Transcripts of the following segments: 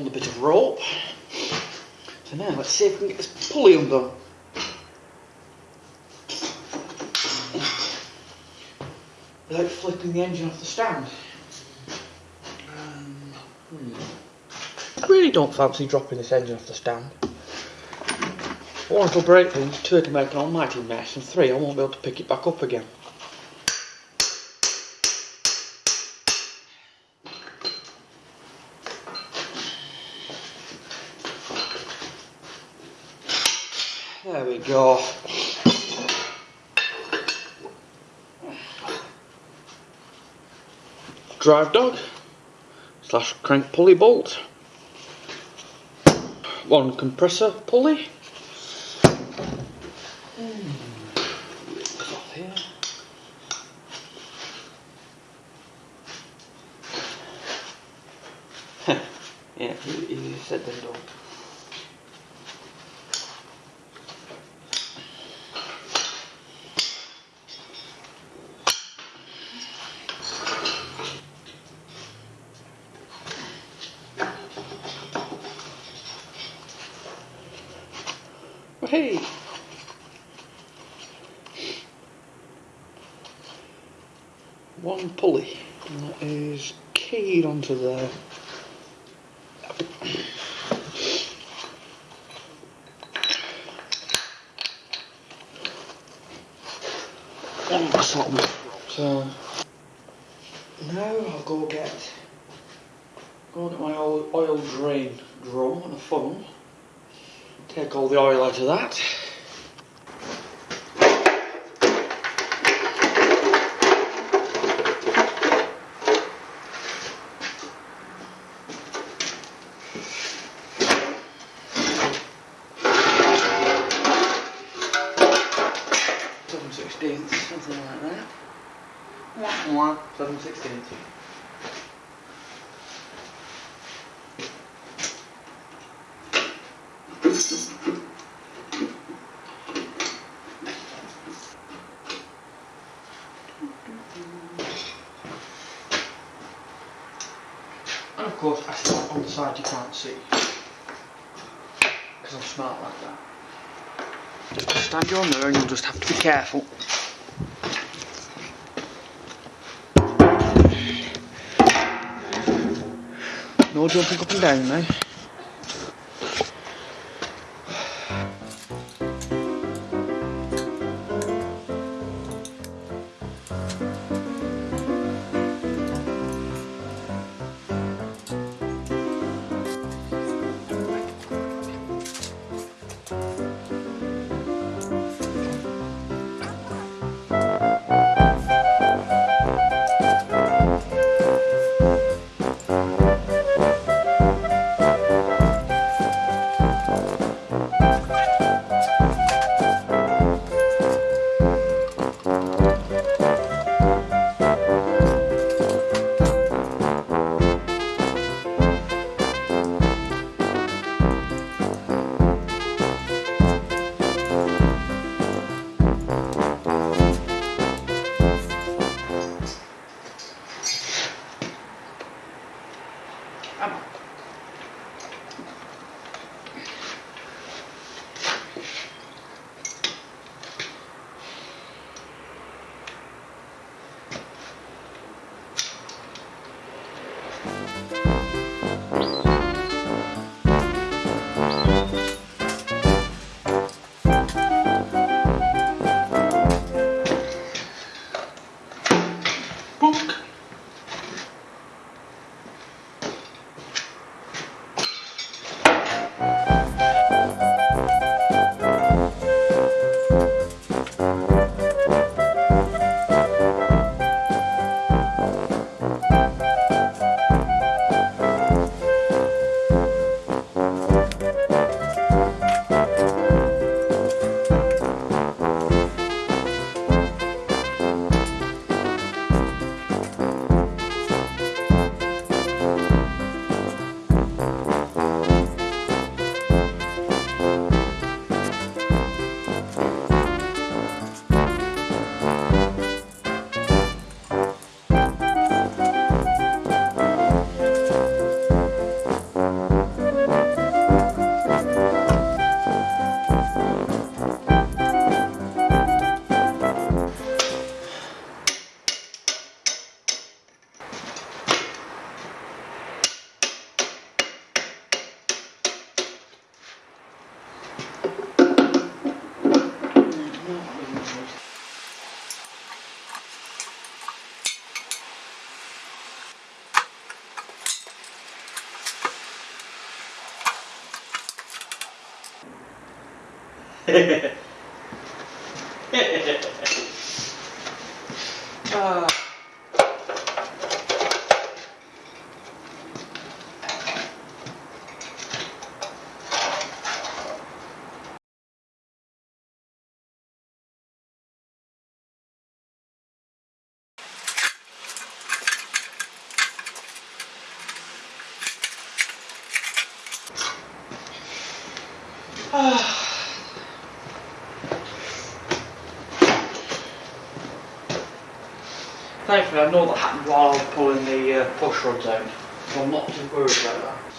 on the bit of rope. So now let's see if we can get this pulley undone. Without flipping the engine off the stand. Um, hmm. I really don't fancy dropping this engine off the stand. One, it'll break things, two, it'll make an almighty mess, and three, I won't be able to pick it back up again. There. Drive dog slash crank pulley bolt. One compressor pulley. Yeah, easier said than done. Hey! One pulley, and that is keyed onto there. One sort of So now I'll go get go get my oil, oil drain drum and a funnel. Take all the oil out of that. And of course, on the side you can't see. Because I'm smart like that. Just stand you on there and you'll just have to be careful. No jumping up and down now. Uh, Thankfully, I know that happened while I was pulling the uh, push rods out, so I'm not too worried about that.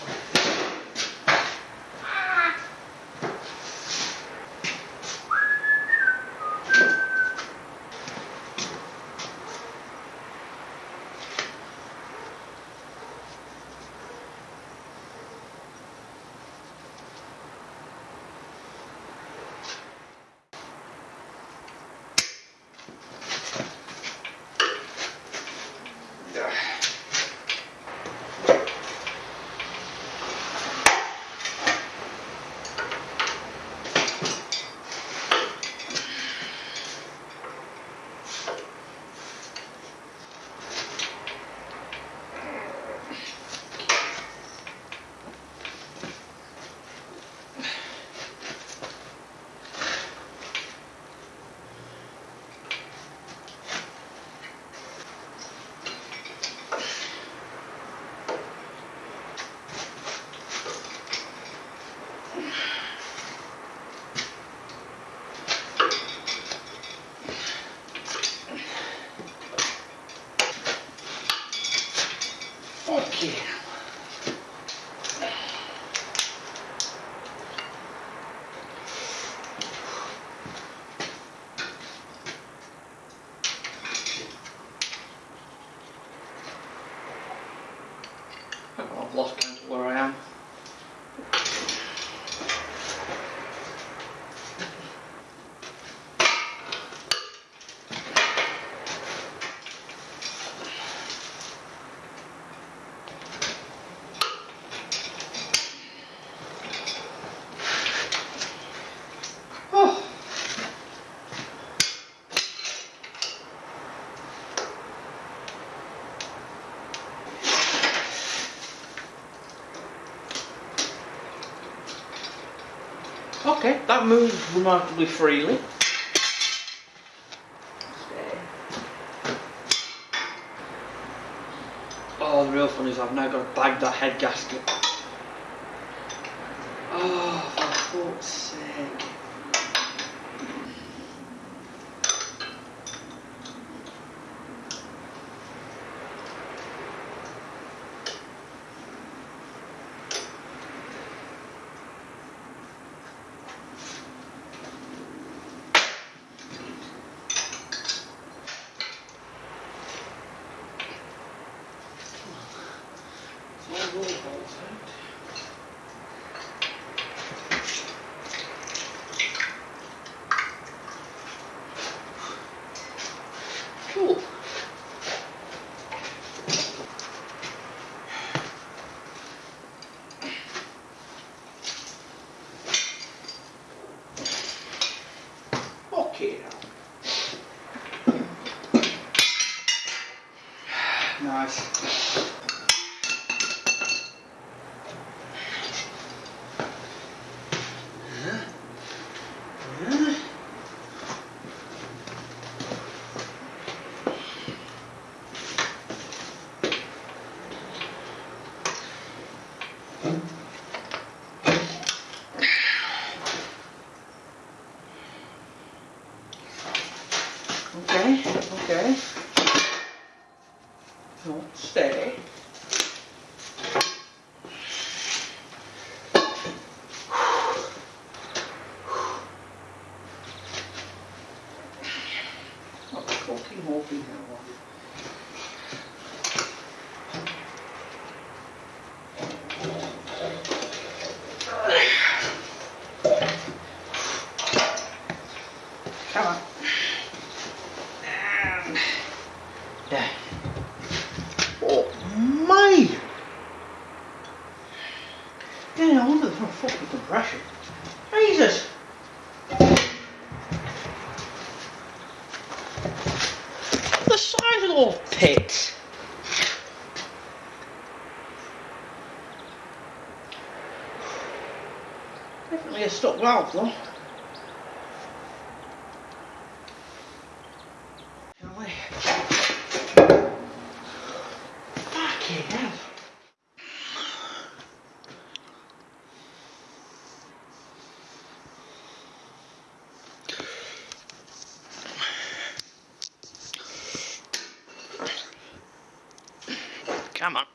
That moves remarkably freely. Oh, the real fun is I've now got to bag that head gasket. Oh, for fuck's sake. Definitely a stuck. Fucking hell. Come on.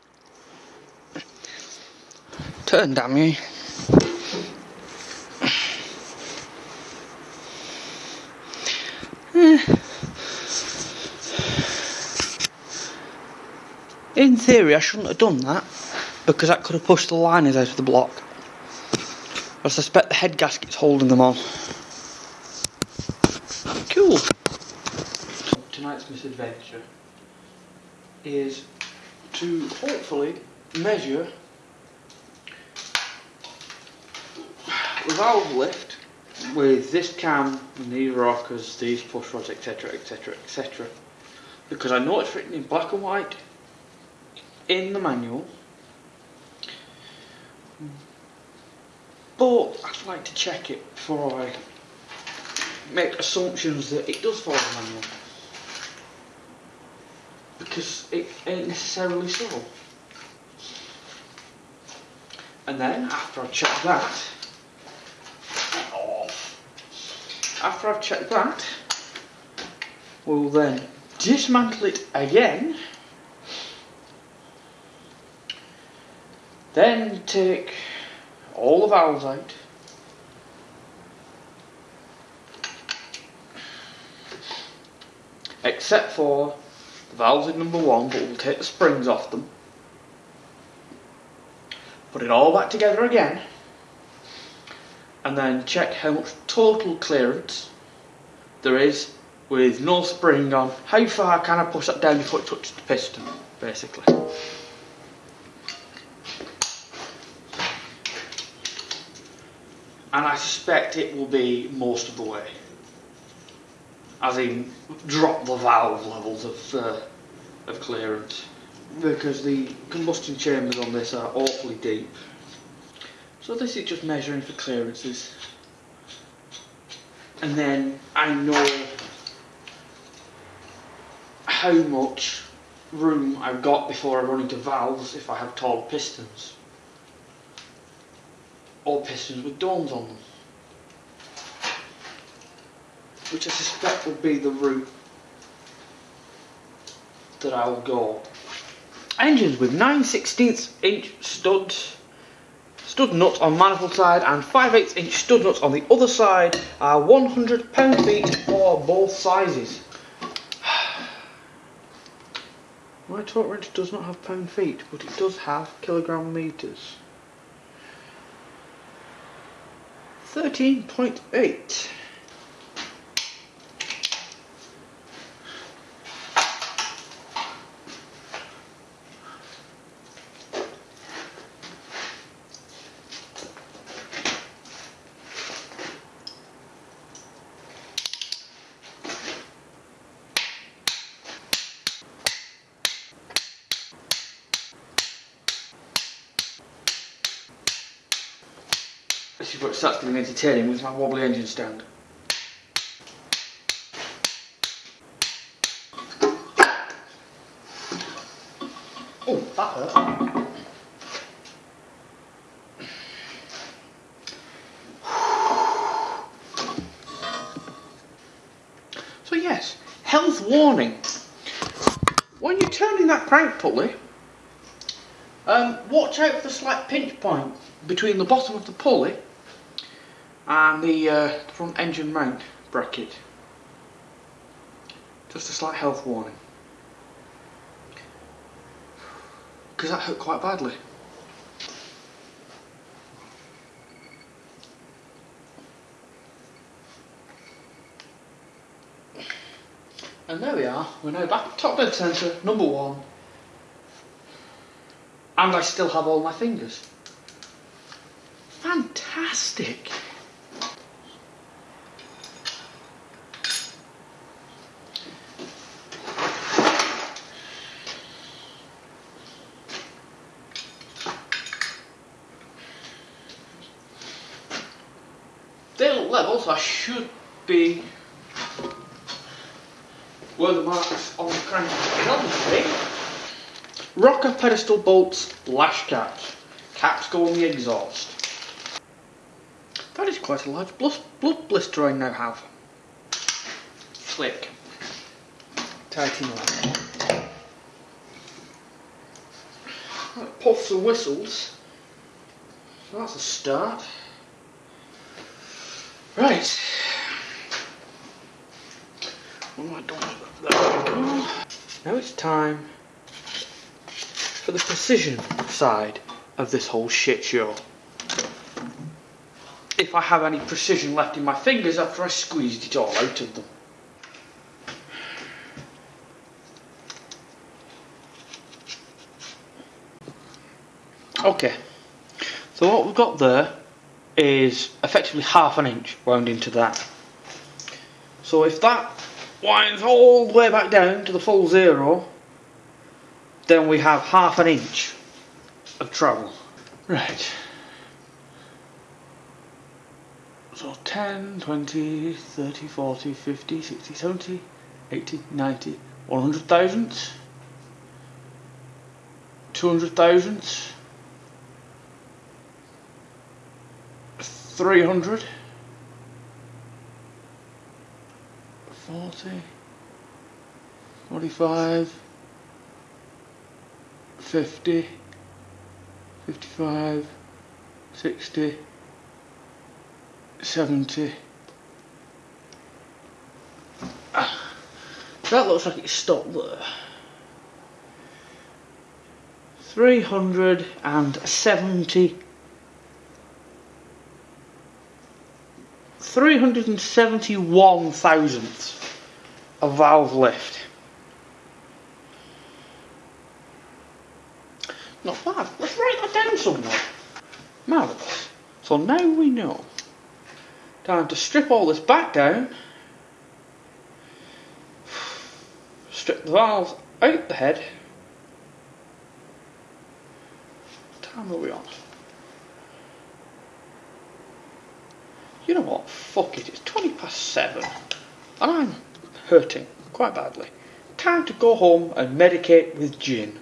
Turn, damn you. In theory, I shouldn't have done that because that could have pushed the liners out of the block. I suspect the head gasket's holding them on. Cool. Tonight's misadventure is to hopefully measure the valve lift with this cam and these rockers, these push rods, etc, etc, etc. Because I know it's written in black and white in the manual. But I'd like to check it before I make assumptions that it does follow the manual. Because it ain't necessarily so. And then, after I've checked that, after I've checked that, we'll then dismantle it again Then take all the valves out. Except for the valves in number one, but we'll take the springs off them. Put it all back together again. And then check how much total clearance there is with no spring on. How far can I push that down before it touches the piston, basically. And I suspect it will be most of the way. As in, drop the valve levels of, uh, of clearance because the combustion chambers on this are awfully deep. So this is just measuring for clearances. And then I know how much room I've got before I run into valves if I have tall pistons or pistons with domes on them. Which I suspect will be the route that I'll go. Engines with 9 16 inch studs, stud nuts on manifold side and 5 8 inch stud nuts on the other side are 100 pound feet for both sizes. My torque wrench does not have pound feet, but it does have kilogram meters. 13.8 This is what starts getting entertaining with my wobbly engine stand. Oh, that hurt. So yes, health warning. When you're turning that crank pulley, um, watch out for the slight pinch point between the bottom of the pulley and the, uh, front engine mount bracket. Just a slight health warning. Because that hurt quite badly. And there we are, we're now back top dead centre, number one. And I still have all my fingers. Fantastic! Level, so I should be where the marks on the crank be. Rocker pedestal bolts, lash caps. Caps go on the exhaust. That is quite a large blood, blood blister I now have. Slick. Tighten up. Puffs and whistles. So that's a start. Right. What am I that? Now it's time for the precision side of this whole shit show. If I have any precision left in my fingers after I squeezed it all out of them. Okay, so what we've got there is effectively half an inch wound into that. So if that winds all the way back down to the full zero, then we have half an inch of travel. Right. So 10, 20, 30, 40, 50, 60, 70, 80, 90, 100,000, 200,000, 300, 40, 45, 50, 55, 60, 70. That looks like it's stopped there. 370 371 thousandths of valve lift. Not bad. Let's write that down somewhere. Marvellous. So now we know. Time to strip all this back down. Strip the valves out the head. What time are we on? You know what? Fuck it. It's 20 past 7. And I'm hurting quite badly. Time to go home and medicate with gin.